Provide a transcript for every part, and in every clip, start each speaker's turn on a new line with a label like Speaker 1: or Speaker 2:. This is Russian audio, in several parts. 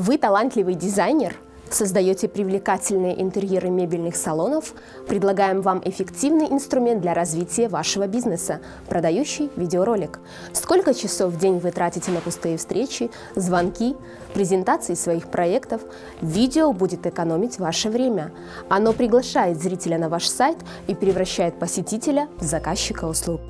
Speaker 1: Вы талантливый дизайнер? Создаете привлекательные интерьеры мебельных салонов? Предлагаем вам эффективный инструмент для развития вашего бизнеса – продающий видеоролик. Сколько часов в день вы тратите на пустые встречи, звонки, презентации своих проектов? Видео будет экономить ваше время. Оно приглашает зрителя на ваш сайт и превращает посетителя в заказчика услуг.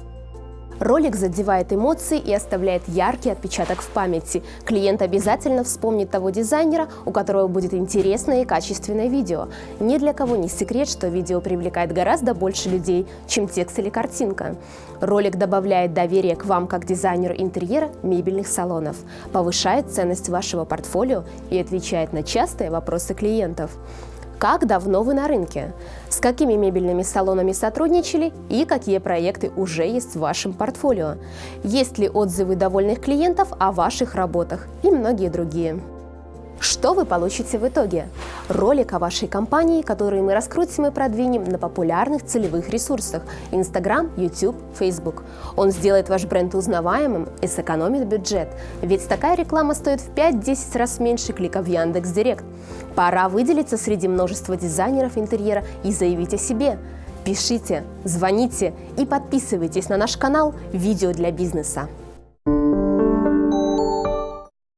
Speaker 1: Ролик задевает эмоции и оставляет яркий отпечаток в памяти. Клиент обязательно вспомнит того дизайнера, у которого будет интересное и качественное видео. Ни для кого не секрет, что видео привлекает гораздо больше людей, чем текст или картинка. Ролик добавляет доверие к вам как дизайнеру интерьера мебельных салонов, повышает ценность вашего портфолио и отвечает на частые вопросы клиентов. Как давно вы на рынке? С какими мебельными салонами сотрудничали и какие проекты уже есть в вашем портфолио? Есть ли отзывы довольных клиентов о ваших работах и многие другие. Что вы получите в итоге? Ролик о вашей компании, который мы раскрутим и продвинем на популярных целевых ресурсах – Instagram, YouTube, Facebook. Он сделает ваш бренд узнаваемым и сэкономит бюджет, ведь такая реклама стоит в 5-10 раз меньше клика в Яндекс.Директ. Пора выделиться среди множества дизайнеров интерьера и заявить о себе. Пишите, звоните и подписывайтесь на наш канал «Видео для бизнеса».